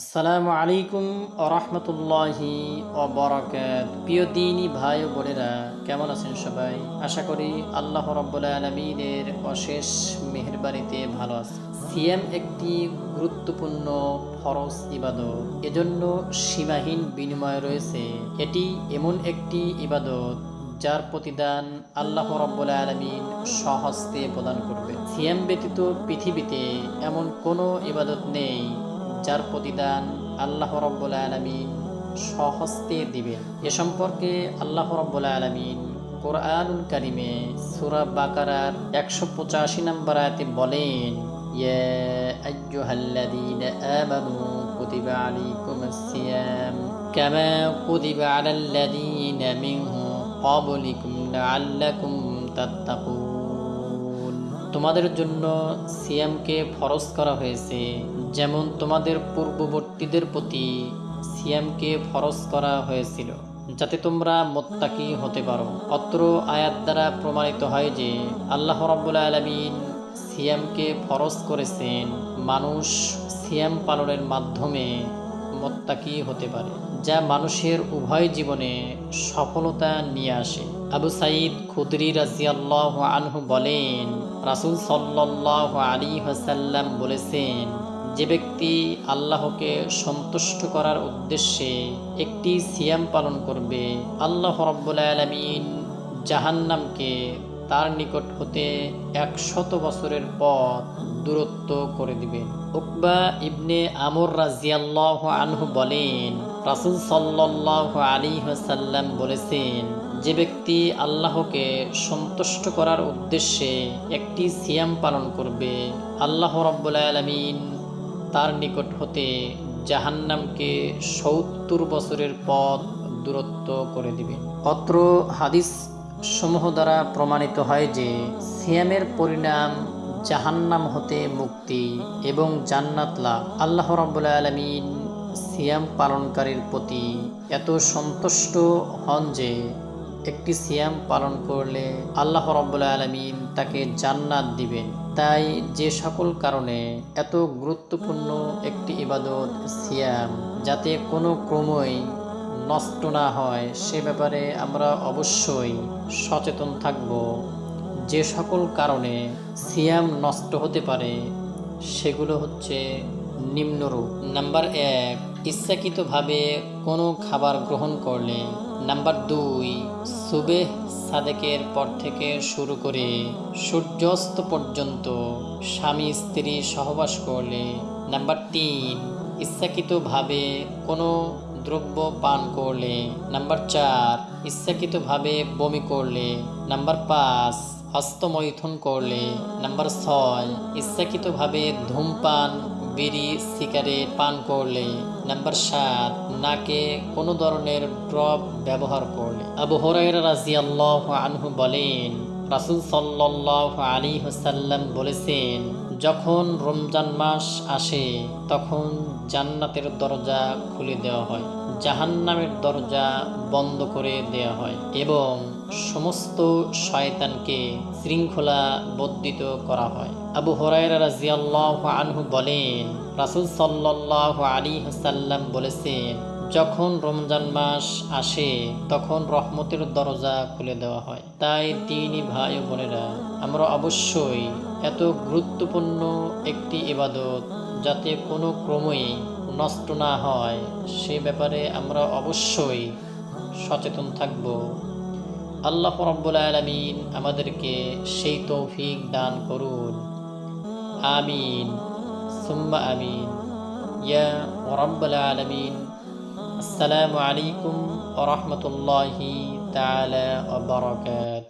আসসালামু আলাইকুম আরহামতুল্লাহি অবরাকাত প্রিয় দিনই ভাই ও বোনেরা, কেমন আছেন সবাই? আশা করি আল্লাহ রব্বুল আলমিনের অশেষ মেহরবানিতে ভালো আছে সিএম একটি গুরুত্বপূর্ণ ফরজ ইবাদত। এজন্য সীমাহীন বিনিময় রয়েছে। এটি এমন একটি ইবাদত যার প্রতিদান আল্লাহ রব্বুল আলমিন সহস্তে প্রদান করবে সিএম ব্যতীত পৃথিবীতে এমন কোনো ইবাদত নেই যার প্রতিদান আল্লাহ রব্বুল আলমিন সহস্তে দিবেন এ সম্পর্কে আল্লাহ রব্বুল আলমিন কোরআনুল কারিমে সুরা বাকারার একশো পঁচাশি নম্বর আয়াতে বলেন يا أيها الذين آمنوا كتب عليكم الصيام كما كتب على الذين من قبلكم لعلكم تتقون তোমাদের জন্য সিয়ামকে ফরজ করা হয়েছে। যেমন তোমাদের পূর্ববর্তীদের প্রতি সিয়ামকে ফরজ করা হয়েছিল, যাতে তোমরা মোত্তাকি হতে পারো। অত্র আয়াত দ্বারা প্রমাণিত হয় যে আল্লাহ রাব্বুল আলমিন সিয়ামকে ফরজ করেছেন। মানুষ সিয়াম পালনের মাধ্যমে মোত্তাকি হতে পারে। যা মানুষের উভয় জীবনে সফলতা নিয়ে আসে। আবু সাইদ খুদরি রাজিয়াল্লাহ আনহু বলেন, রাসুল সাল্লাহ আলী হাসাল্লাম বলেছেন, যে ব্যক্তি আল্লাহকে সন্তুষ্ট করার উদ্দেশ্যে একটি সিয়াম পালন করবে, আল্লাহ রব্বুল আলমিন জাহান্নামকে তার নিকট হতে একশত বছরের পথ দূরত্ব করে দিবেন। উকবা ইবনে আমর রাজিয়াল্লাহ আনহু বলেন, রাসুল সাল্লাহ আলী সাল্লাম বলেছেন, যে ব্যক্তি আল্লাহকে সন্তুষ্ট করার উদ্দেশ্যে একটি সিয়াম পালন করবে, আল্লাহ রব্বুল আলমিন তার নিকট হতে জাহান্নামকে সত্তর বছরের পথ দূরত্ব করে দিবেন। অত্র হাদিস সমূহ দ্বারা প্রমাণিত হয় যে সিয়ামের পরিণাম জাহান্নাম হতে মুক্তি এবং জান্নাত লাভ আল্লাহ রাব্বুল আলমিন সিয়াম পালনকারীর প্রতি এত সন্তুষ্ট হন যে একটি সিয়াম পালন করলে আল্লাহ রব্বুল্লা আলমিন তাকে জান্নাত দিবেন। তাই যে সকল কারণে এত গুরুত্বপূর্ণ একটি ইবাদত সিয়াম, যাতে কোনো ক্রমই নষ্ট না হয়, সে ব্যাপারে আমরা অবশ্যই সচেতন থাকব। যে সকল কারণে সিয়াম নষ্ট হতে পারে, সেগুলো হচ্ছে নিম্নরূপ। নাম্বার এক, ইচ্ছাকৃতভাবে কোনো খাবার গ্রহণ করলে। নাম্বার দুই, সুবেহ সাদেকের পর থেকে শুরু করে সূর্যাস্ত পর্যন্ত স্বামী স্ত্রী সহবাস করলে। নাম্বার তিন, ইচ্ছাকৃতভাবে কোনো দ্রব্য পান করলে। নাম্বার চার, ইচ্ছাকৃতভাবে বমি করলে। নাম্বার পাঁচ, হস্তমৈথুন করলে। নাম্বার ছয়, ইচ্ছাকৃতভাবে ধূমপান, বিড়ি, সিগারেট পান করলে। নাম্বার সাত, নাকে কোনো ধরনের ড্রপ ব্যবহার করলে। আবু হরাইরা রাজিয়াল্লাহ আনহু বলেন, রাসুল সাল্লাহ আলী হাসাল্লাম বলেছেন, যখন রমজান মাস আসে, তখন জান্নাতের দরজা খুলে দেওয়া হয়। জাহান্নামের দরজা বন্ধ করে দেওয়া হয় এবং সমস্ত শয়তানকে শৃঙ্খলা বদ্ধিত করা হয়। আবু হরাইরা রাজিয়াল্লাহ আনহু বলেন, রাসুল সাল্লাহ আলী হাসাল্লাম বলেছেন, যখন রমজান মাস আসে, তখন রহমতের দরজা খুলে দেওয়া হয়। তাই তিনি ভাই ও বোনেরা, আমরা অবশ্যই এত গুরুত্বপূর্ণ একটি ইবাদত যাতে কোনো ক্রমেই নষ্ট না হয়, সে ব্যাপারে আমরা অবশ্যই সচেতন থাকব। আল্লাহ রব্বুল আলমিন আমাদেরকে সেই তৌফিক দান করুন। আমিন, সুম্মা আমিন। ইয়া রব্বুল আলমিন, আসসালামু আলাইকুম ওরহমতুল্লাহি তালা ওবরাকাত